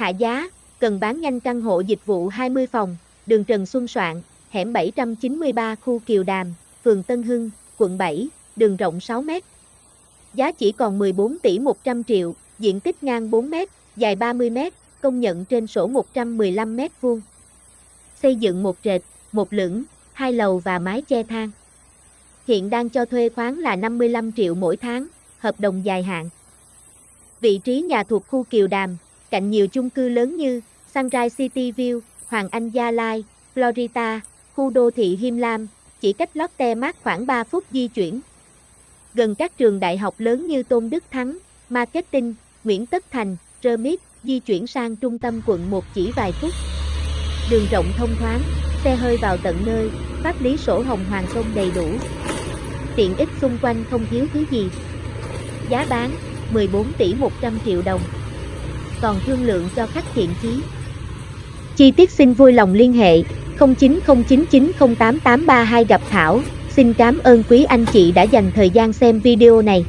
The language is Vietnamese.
Hạ giá, cần bán nhanh căn hộ dịch vụ 20 phòng, đường Trần Xuân Soạn, hẻm 793 khu Kiều Đàm, phường Tân Hưng, quận 7, đường rộng 6 m. Giá chỉ còn 14 tỷ 100 triệu, diện tích ngang 4 m, dài 30 m, công nhận trên sổ 115 m vuông. Xây dựng một trệt, một lửng, hai lầu và mái che thang. Hiện đang cho thuê khoáng là 55 triệu mỗi tháng, hợp đồng dài hạn. Vị trí nhà thuộc khu Kiều Đàm, cạnh nhiều chung cư lớn như Sunrise City View, Hoàng Anh Gia Lai, Florida, khu đô thị Him Lam, chỉ cách Lotte Mart khoảng 3 phút di chuyển. Gần các trường đại học lớn như Tôn Đức Thắng, Marketing, Nguyễn Tất Thành, Remit, di chuyển sang trung tâm quận 1 chỉ vài phút. Đường rộng thông thoáng, xe hơi vào tận nơi, pháp lý sổ hồng hoàng công đầy đủ. Tiện ích xung quanh không thiếu thứ gì. Giá bán 14 tỷ 100 triệu đồng. Còn thương lượng cho khách thiện chí. Chi tiết xin vui lòng liên hệ 0909908832 gặp Thảo. Xin cảm ơn quý anh chị đã dành thời gian xem video này.